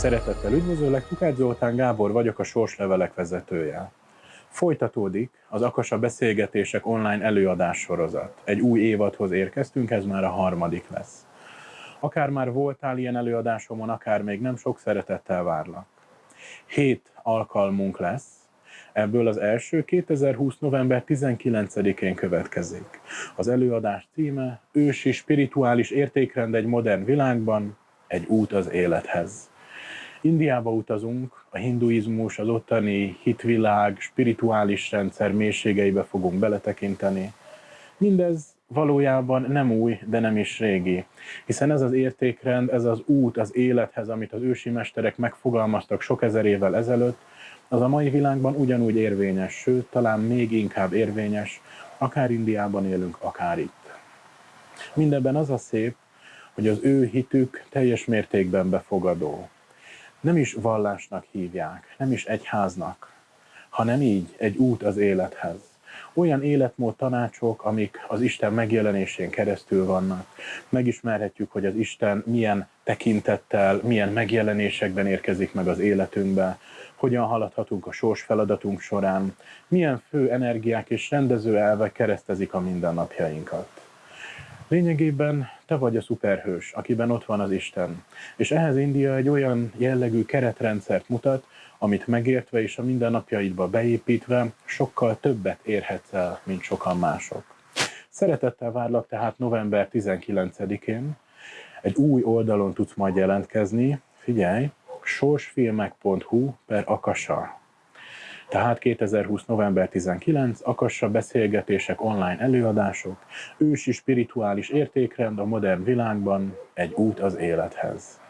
Szeretettel üdvözöllek, Tukács Zoltán Gábor vagyok, a Sorslevelek vezetője. Folytatódik az Akasa Beszélgetések online előadás sorozat. Egy új évadhoz érkeztünk, ez már a harmadik lesz. Akár már voltál ilyen előadásomon, akár még nem, sok szeretettel várlak. Hét alkalmunk lesz, ebből az első 2020. november 19-én következik. Az előadás címe Ősi spirituális értékrend egy modern világban, egy út az élethez. Indiába utazunk, a hinduizmus, az ottani hitvilág, spirituális rendszer mélységeibe fogunk beletekinteni. Mindez valójában nem új, de nem is régi. Hiszen ez az értékrend, ez az út az élethez, amit az ősi mesterek megfogalmaztak sok ezer évvel ezelőtt, az a mai világban ugyanúgy érvényes, sőt, talán még inkább érvényes, akár Indiában élünk, akár itt. Mindenben az a szép, hogy az ő hitük teljes mértékben befogadó. Nem is vallásnak hívják, nem is egyháznak, hanem így, egy út az élethez. Olyan életmód tanácsok, amik az Isten megjelenésén keresztül vannak. Megismerhetjük, hogy az Isten milyen tekintettel, milyen megjelenésekben érkezik meg az életünkbe, hogyan haladhatunk a sors feladatunk során, milyen fő energiák és rendező elvek keresztezik a mindennapjainkat. Lényegében te vagy a szuperhős, akiben ott van az Isten. És ehhez India egy olyan jellegű keretrendszert mutat, amit megértve és a mindennapjaidba beépítve sokkal többet érhetsz el, mint sokan mások. Szeretettel várlak tehát november 19-én. Egy új oldalon tudsz majd jelentkezni. Figyelj, sorsfilmek.hu per akasa. Tehát 2020. november 19, Akassa beszélgetések, online előadások, ősi spirituális értékrend a modern világban, egy út az élethez.